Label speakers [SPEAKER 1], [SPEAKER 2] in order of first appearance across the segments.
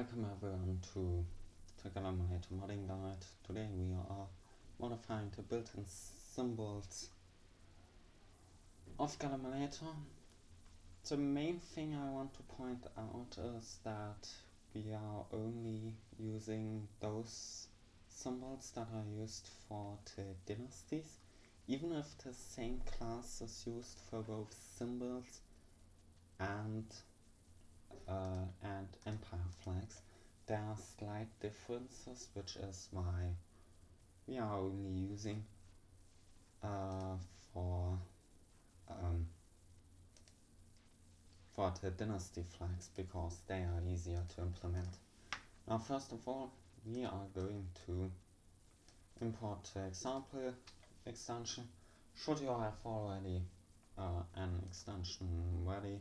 [SPEAKER 1] Welcome everyone to Trigonometer Modding Guide. Today we are modifying the built-in symbols of Galimulator. The main thing I want to point out is that we are only using those symbols that are used for the dynasties. Even if the same class is used for both symbols and uh, and empire flags. There are slight differences, which is why we are only using uh, for um, for the dynasty flags because they are easier to implement. Now, first of all, we are going to import the example extension. Should you have already uh, an extension ready,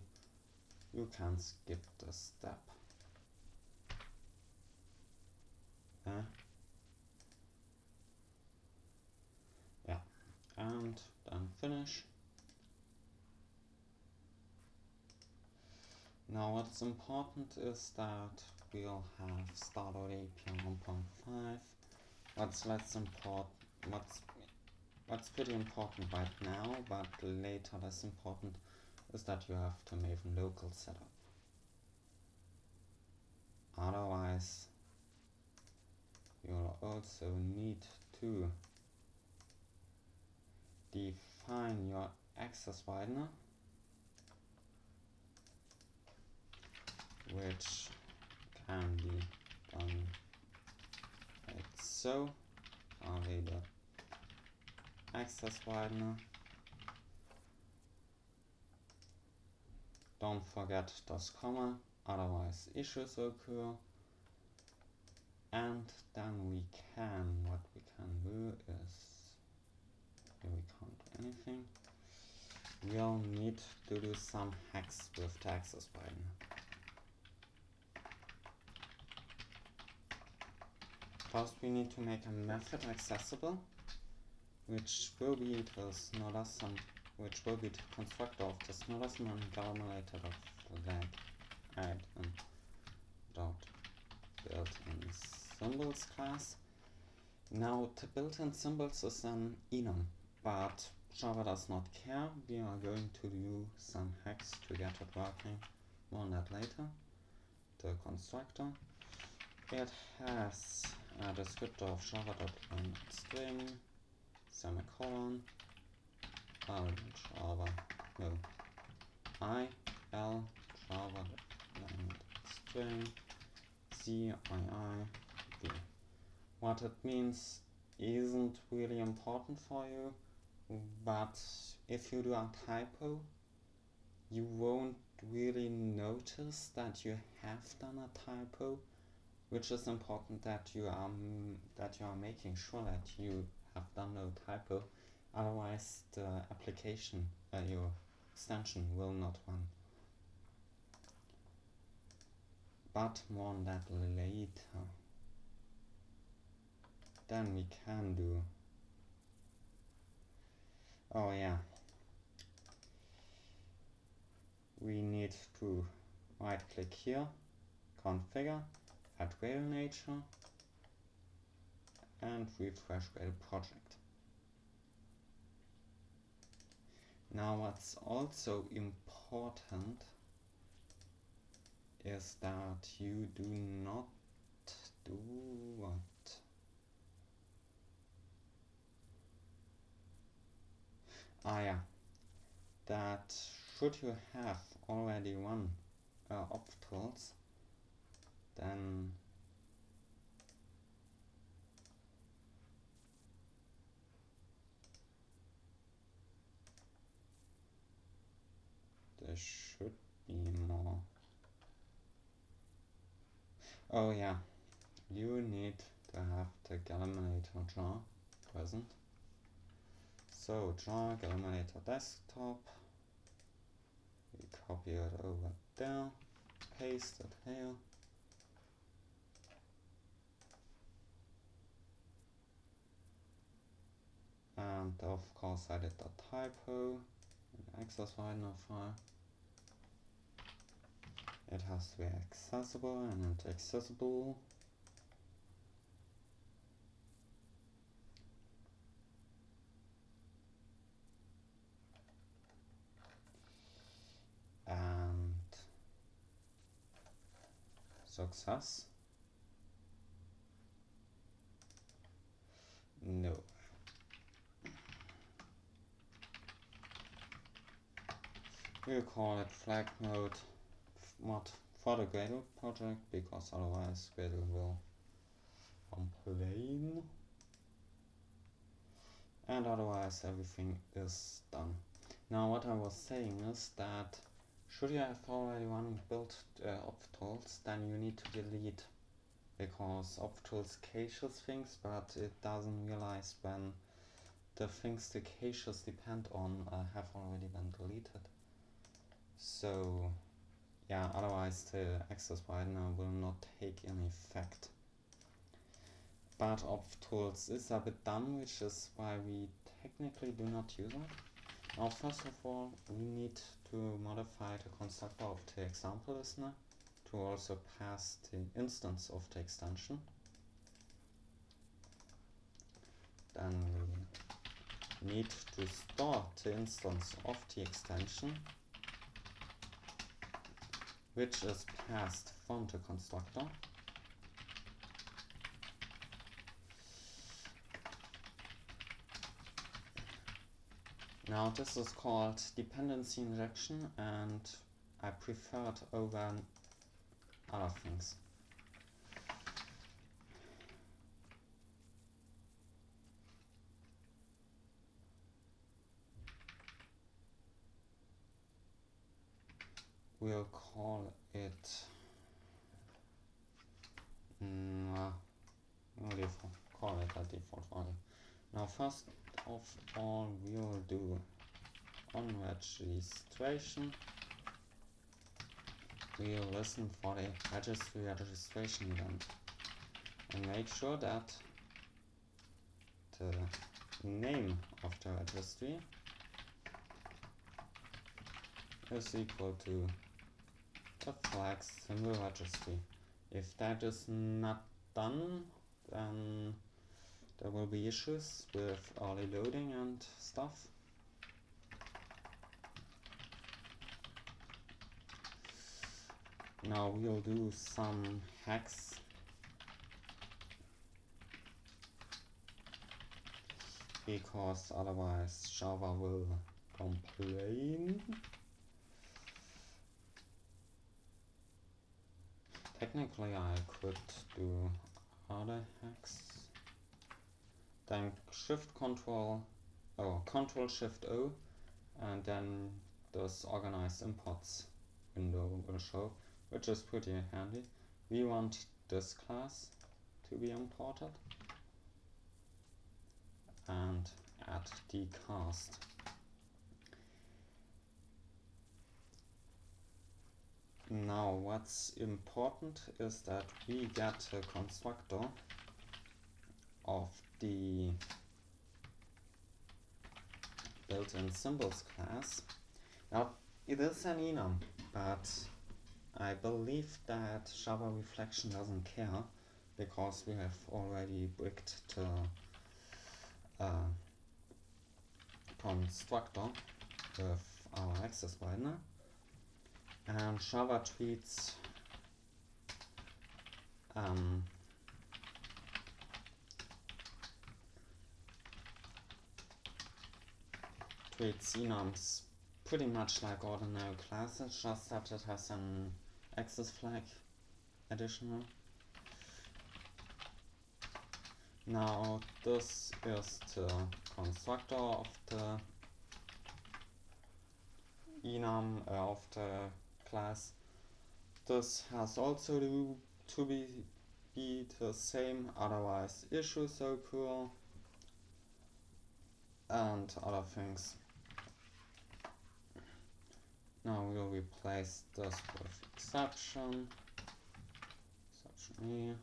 [SPEAKER 1] you can skip this step. Uh, yeah, and then finish. Now what's important is that we'll have started API 1.5. What's less important, what's, what's pretty important right now, but later less important is that you have to Maven local setup. Otherwise, you'll also need to define your access widener, which can be done like so. Access widener Don't forget das comma, otherwise issues occur. And then we can, what we can do is, here we can't do anything. We'll need to do some hacks with the access button. First we need to make a method accessible, which will be this not as some which will be the constructor of the smallest non-galimulator of lag add and um, dot built-in symbols class. Now the built-in symbols is an enum, but Java does not care. We are going to do some hacks to get it working. More on that later. The constructor. It has a descriptor of java.string, semicolon, L Java no. I L Java and string C I I V. What it means isn't really important for you, but if you do a typo, you won't really notice that you have done a typo, which is important that you are that you are making sure that you have done no typo otherwise the application, uh, your extension will not run. But more on that later. Then we can do, oh yeah, we need to right click here, configure, add Gradle nature, and refresh Gradle project. Now what's also important is that you do not do what? Ah yeah, that should you have already one uh, optools, then there should be more. Oh yeah, you need to have the Galimulator jar present. So jar Galimulator desktop, we copy it over there, paste it here. And of course I did the typo, access widener file. It has to be accessible and accessible and success? No. We'll call it flag mode mod for the Gradle project because otherwise Gradle will complain and otherwise everything is done now what I was saying is that should you have already one built uh, optools, then you need to delete because optools caches things, but it doesn't realize when the things the caches depend on uh, have already been deleted. So yeah, otherwise the access widener will not take any effect. But of optools is a bit dumb, which is why we technically do not use it. Now first of all, we need to modify the constructor of the example listener to also pass the instance of the extension. Then we need to store the instance of the extension which is passed from the constructor Now this is called dependency injection and I prefer it over other things. We'll call it mm, we'll default, call it a default value. Now first of all we'll do on registration we'll listen for the registry registration event and make sure that the name of the registry is equal to flag symbol registry. If that is not done, then there will be issues with early loading and stuff. Now we'll do some hacks because otherwise Java will complain. Technically I could do other hacks. Then shift control oh control shift O and then this organized imports window will show which is pretty handy. We want this class to be imported and add the now what's important is that we get a constructor of the built-in symbols class. Now it is an enum, but I believe that Java Reflection doesn't care because we have already bricked the uh, constructor with our access widener and Java treats um, pretty much like ordinary classes, just that it has an access flag additional. Now this is the constructor of the enum uh, of the class. This has also to, be, be the same, otherwise issues occur and other things. Now we'll replace this with exception. Exception.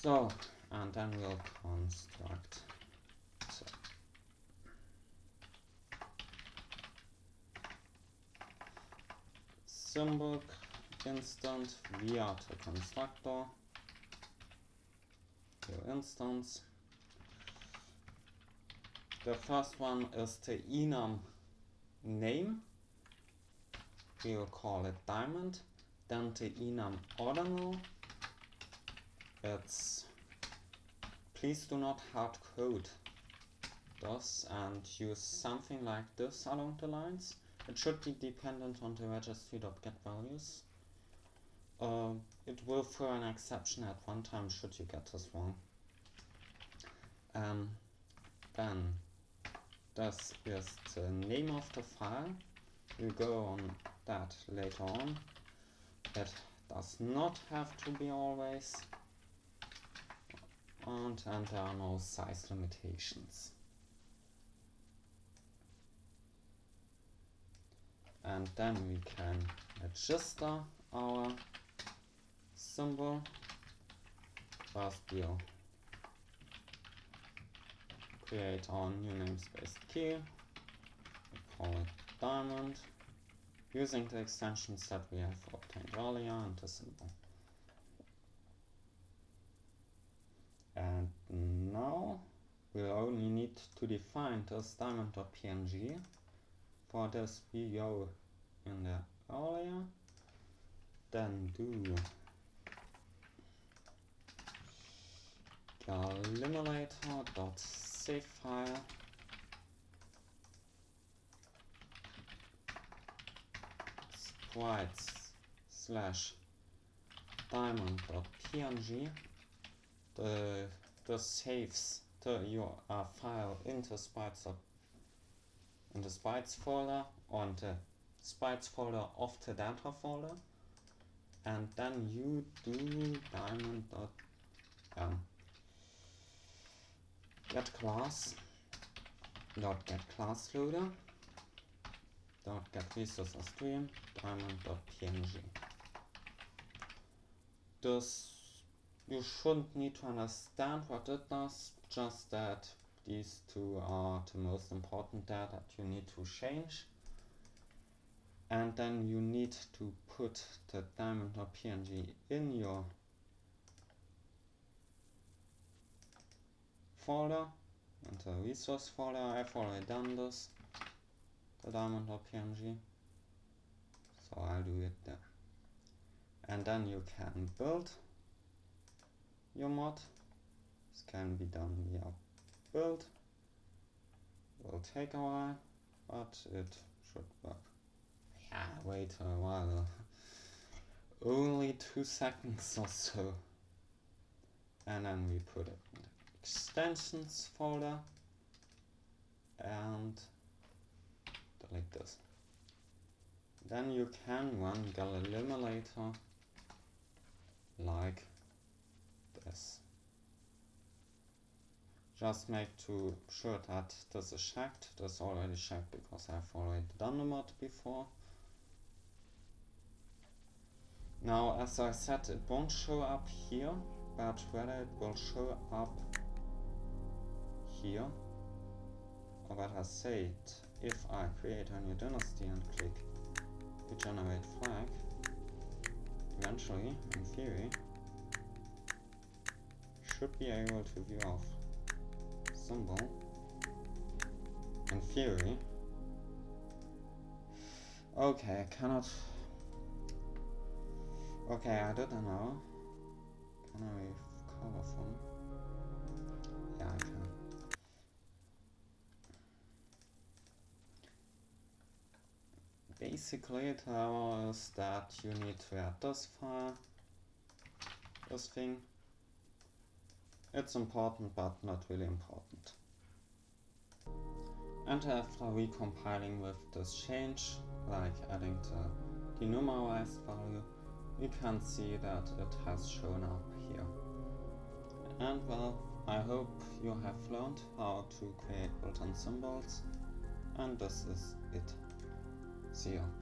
[SPEAKER 1] So, and then we'll construct. So. Symbol instant via the constructor. Your instance the first one is the enum name. We will call it diamond. Then the enum ordinal. It's please do not hard code this and use something like this along the lines it should be dependent on the registry.get values. Uh, it will throw an exception at one time should you get this wrong. Um, then this is the name of the file. We'll go on that later on. It does not have to be always. And, and there are no size limitations and then we can register our symbol first we'll create our new namespace key. We call it diamond using the extensions that we have obtained earlier and the symbol. And now we only need to define this diamond.png for this go in the earlier then do save file sprites slash diamond.png the the saves the your uh, file into sprites in the sprites folder on the sprites folder of the data folder. And then you do diamond dot um, get class dot get class loader dot get stream diamond dot png this you shouldn't need to understand what it does just that these two are the most important data that you need to change. And then you need to put the diamond.png in your folder and the resource folder. I've already done this the diamond.png so I'll do it there. And then you can build your mod. This can be done via build will take a while but it should work. Yeah wait a while. Only two seconds or so. And then we put it in the extensions folder and delete this. Then you can run Galimulator like this just make to sure that this is checked. This is already checked because I've already done the mod before. Now as I said it won't show up here but whether it will show up here. Or better say it if I create a new dynasty and click regenerate flag eventually in theory should be able to view off symbol in theory. Okay I cannot okay I don't know. Can I recover from? Yeah I can. Basically it tells that you need to add this file this thing it's important but not really important. And after recompiling with this change, like adding the denumerized value, we can see that it has shown up here. And well, I hope you have learned how to create built-in symbols, and this is it. See you.